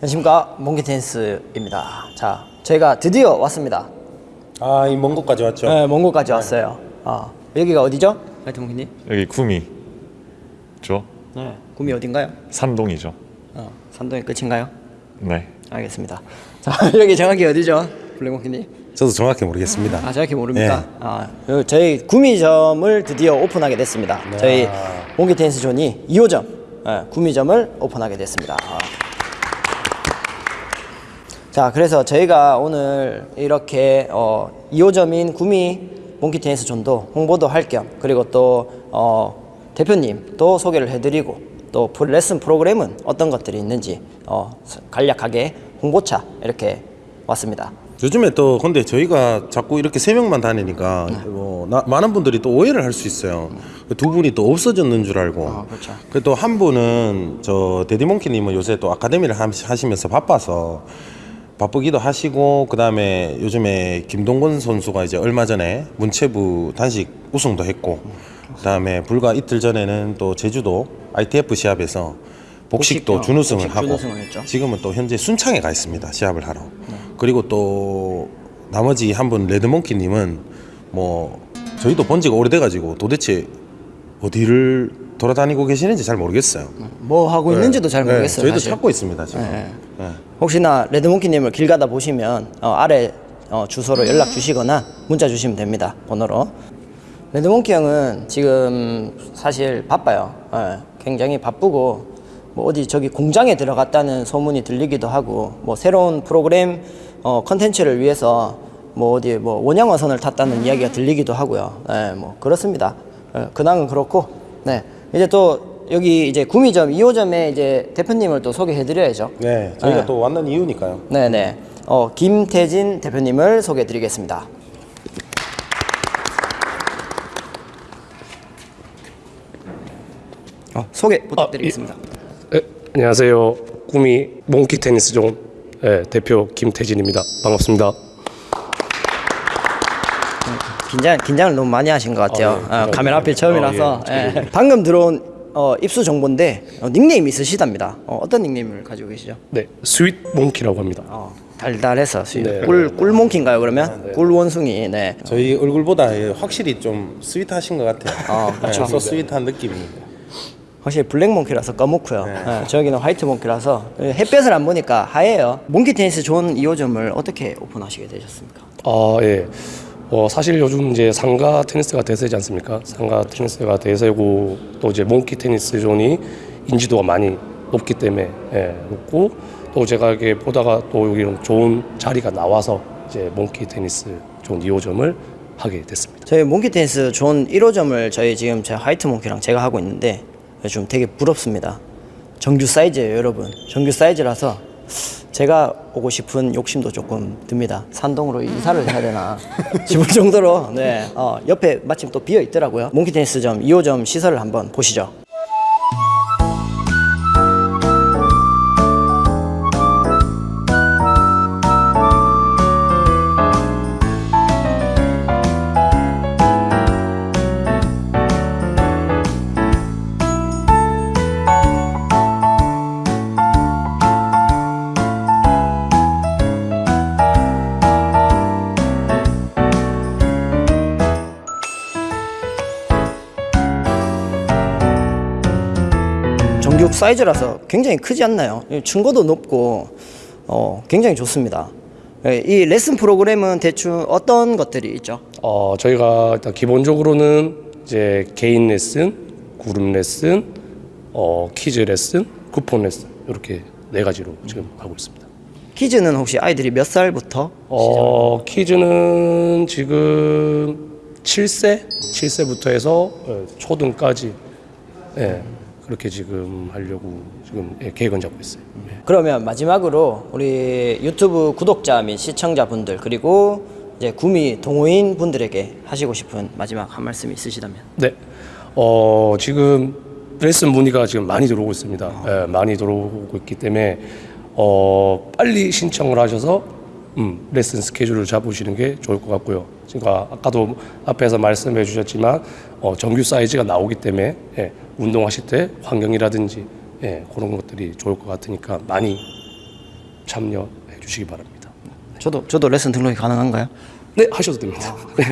안녕하십니까 몽키 테니스입니다. 자, 저희가 드디어 왔습니다. 아, 이 먼 곳까지 왔죠? 네, 먼 곳까지 왔어요. 아, 여기가 어디죠? 하여튼 몽키님? 여기 구미 죠 네. 구미 어딘가요? 산동이죠. 어, 산동이 끝인가요? 네. 알겠습니다. 자, 여기 정확히 어디죠? 블랙몽키님? 저도 정확히 모르겠습니다. 아, 정확히 모릅니까? 네. 아, 요- 저희 구미점을 드디어 오픈하게 됐습니다. 저희 몽키 테니스 존이 2호점 예, 구미점을 오픈하게 됐습니다. 아. 자, 그래서 저희가 오늘 이렇게 어, 2호점인 구미 몽키 테니스 존도 홍보도 할 겸 그리고 또 어, 대표님 또 소개를 해드리고 또 레슨 프로그램은 어떤 것들이 있는지 어, 간략하게 홍보차 이렇게 왔습니다. 요즘에 또 근데 저희가 자꾸 이렇게 세 명만 다니니까 뭐 나- 많은 분들이 또 오해를 할 수 있어요. 두 분이 또 없어졌는 줄 알고. 아, 그렇죠. 또한 분은 저 데디몽키님은 요새 또 아카데미를 함- 하시면서 바빠서 바쁘기도 하시고 그 다음에 요즘에 김동건 선수가 이제 얼마 전에 문체부 단식 우승도 했고 그 다음에 불과 이틀 전에는 또 제주도 ITF 시합에서 복식도 복식, 어, 준우승을 복식 하고 준우승을. 지금은 또 현재 순창에 가 있습니다 시합을 하러 그리고 또 나머지 한 분 레드몽키님은 뭐 저희도 본 지가 오래돼가지고 도대체 어디를 돌아다니고 계시는지 잘 모르겠어요 뭐 하고 있는지도 잘 네, 모르겠어요. 저희도 사실. 찾고 있습니다 지금 네. 네. 혹시나 레드몽키님을 길 가다 보시면 어, 아래 어, 주소로 연락 주시거나 문자 주시면 됩니다. 번호로. 레드몽키 형은 지금 사실 바빠요. 예, 굉장히 바쁘고 뭐 어디 저기 공장에 들어갔다는 소문이 들리기도 하고 뭐 새로운 프로그램 어, 컨텐츠를 위해서 뭐 어디 뭐 원양어선을 탔다는 이야기가 들리기도 하고요. 예, 뭐 그렇습니다. 예, 근황은 그렇고 네 이제 또 여기 이제 구미점 2호점에 이제 대표님을 또 소개해드려야죠. 네, 저희가 네. 또 왔는 이유니까요. 네 네. 어, 김태진 대표님을 소개해드리겠습니다. 어, 소개 부탁드리겠습니다. 네, 안녕하세요. 구미 몽키 테니스 존 네, 대표 김태진입니다. 반갑습니다. 긴장 긴장을 너무 많이 하신 것 같아요. 아, 네. 어, 긴장 카메라 앞에 많이 처음이라서 아, 예, 예. 방금 들어온 어, 입수 정보인데 어, 닉네임 있으시답니다. 어, 떤 닉네임을 가지고 계시죠? 네, 스윗 몽키라고 합니다. 어, 달달해서 네. 꿀 꿀몽키인가요 그러면? 꿀원숭이. 네. 저희 얼굴보다 예, 확실히 좀 스윗하신 것 같아요. 아, 그렇죠. 네, so sweet한 느낌입니다. 확실히 블랙 몽키라서 검고요. 예, 저기는 화이트 몽키라서 햇볕을 안 보니까 하얘요. 몽키 테니스 존 2호점을 어떻게 오픈하시게 되셨습니까? 아, 예. 어, 사실 요즘 이제 상가 테니스가 대세지 않습니까? 상가 테니스가 대세고 또 이제 몽키 테니스 존이 인지도가 많이 높기 때문에 예, 높고 또 제가 이렇게 보다가 또 여기 좋은 자리가 나와서 이제 몽키 테니스 존 2호점을 하게 됐습니다. 저희 몽키 테니스 존 1호점을 저희 지금 제 화이트 몽키랑 제가 하고 있는데 좀 되게 부럽습니다. 정규 사이즈예요, 여러분. 정규 사이즈라서 제가 오고 싶은 욕심도 조금 듭니다. 산동으로 이사를 해야 되나 싶을 정도로 네, 어, 옆에 마침 또 비어 있더라고요. 몽키 테니스 존 2호점 시설을 한번 보시죠. 정규 사이즈라서 굉장히 크지 않나요? 이 층고도 높고 어, 굉장히 좋습니다. 예, 이 레슨 프로그램은 대충 어떤 것들이 있죠? 어, 저희가 일단 기본적으로는 이제 개인 레슨, 그룹 레슨, 어, 퀴즈 레슨, 쿠폰 레슨 이렇게 네 가지로 지금 하고 있습니다. 퀴즈는 혹시 아이들이 몇 살부터? 어, 퀴즈는 지금 7세, 7세부터 해서 어, 초등까지 예, 그렇게 지금 하려고 지금 예, 계획은 잡고 있어요. 예. 그러면 마지막으로 우리 유튜브 구독자 및 시청자분들 그리고 이제 구미 동호인 분들에게 하시고 싶은 마지막 한 말씀 있으시다면? 네. 어, 지금 레슨 문의가 지금 많이 들어오고 있습니다. 예, 많이 들어오고 있기 때문에 어, 빨리 신청을 하셔서 음, 레슨 스케줄을 잡으시는 게 좋을 것 같고요. 그러니까 아까도 앞에서 말씀해 주셨지만 어, 정규 사이즈가 나오기 때문에 예, 운동하실 때 환경이라든지 예, 그런 것들이 좋을 것 같으니까 많이 참여해 주시기 바랍니다. 저도 저도 레슨 등록이 가능한가요? 네 하셔도 됩니다. 네.